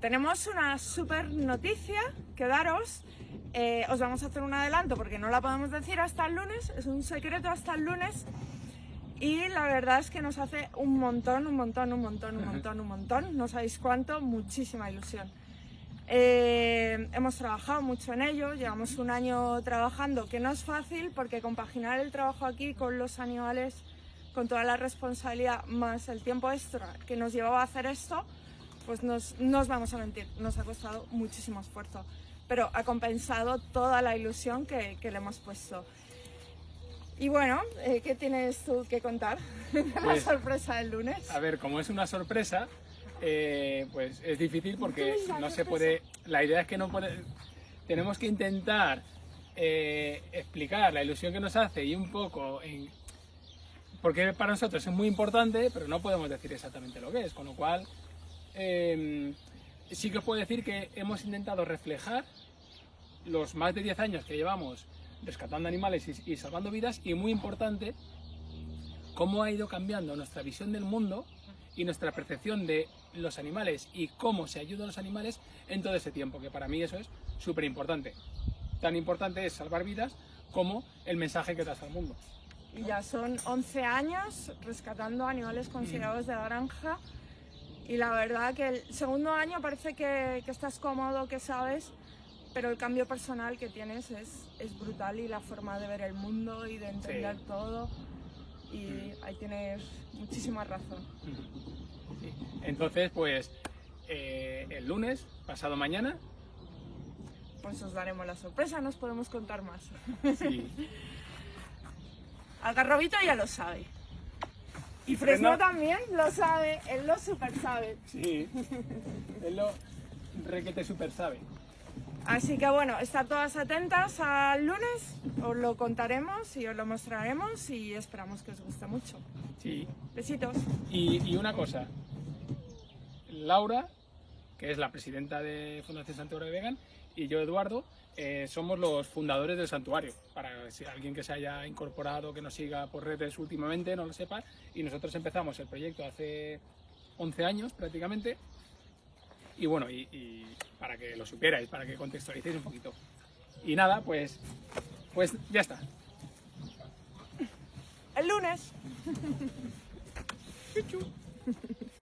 tenemos una super noticia que daros. Eh, os vamos a hacer un adelanto porque no la podemos decir hasta el lunes, es un secreto hasta el lunes. Y la verdad es que nos hace un montón, un montón, un montón, un montón, un montón. No sabéis cuánto, muchísima ilusión. Eh, hemos trabajado mucho en ello, llevamos un año trabajando, que no es fácil porque compaginar el trabajo aquí con los animales, con toda la responsabilidad más el tiempo extra que nos llevaba a hacer esto, pues nos, no os vamos a mentir, nos ha costado muchísimo esfuerzo, pero ha compensado toda la ilusión que, que le hemos puesto. Y bueno, eh, ¿qué tienes tú que contar de la Pues, sorpresa del lunes? A ver, como es una sorpresa, eh, pues es difícil porque no se puede... La idea es que no puede... Tenemos que intentar eh, explicar la ilusión que nos hace y un poco en... Porque para nosotros es muy importante, pero no podemos decir exactamente lo que es, con lo cual eh, sí que os puedo decir que hemos intentado reflejar los más de 10 años que llevamos rescatando animales y, y salvando vidas y muy importante cómo ha ido cambiando nuestra visión del mundo y nuestra percepción de los animales y cómo se ayuda a los animales en todo ese tiempo, que para mí eso es súper importante. Tan importante es salvar vidas como el mensaje que das al mundo. Y ya son 11 años rescatando animales considerados de granja y la verdad que el segundo año parece que, que estás cómodo, que sabes, pero el cambio personal que tienes es, es brutal y la forma de ver el mundo y de entender Sí. todo y ahí tienes muchísima razón. Sí. Entonces, pues eh, el lunes, pasado mañana, Pues os daremos la sorpresa, no os podemos contar más. sí, Algarrobito ya lo sabe. Y Fresno- Fresno también lo sabe, él lo super sabe. sí, él lo requete super sabe. Así que bueno, estar todas atentas al lunes, os lo contaremos y os lo mostraremos y esperamos que os guste mucho. Sí. Besitos. Y, y una cosa, Laura, que es la presidenta de Fundación Santuario de Vegan, y yo, Eduardo, eh, somos los fundadores del santuario. Para si alguien que se haya incorporado, que nos siga por redes últimamente, no lo sepa. Y nosotros empezamos el proyecto hace 11 años prácticamente. Y bueno, y, y para que lo supierais, para que contextualicéis un poquito. Y nada, pues, pues ya está. El lunes. Chuchu.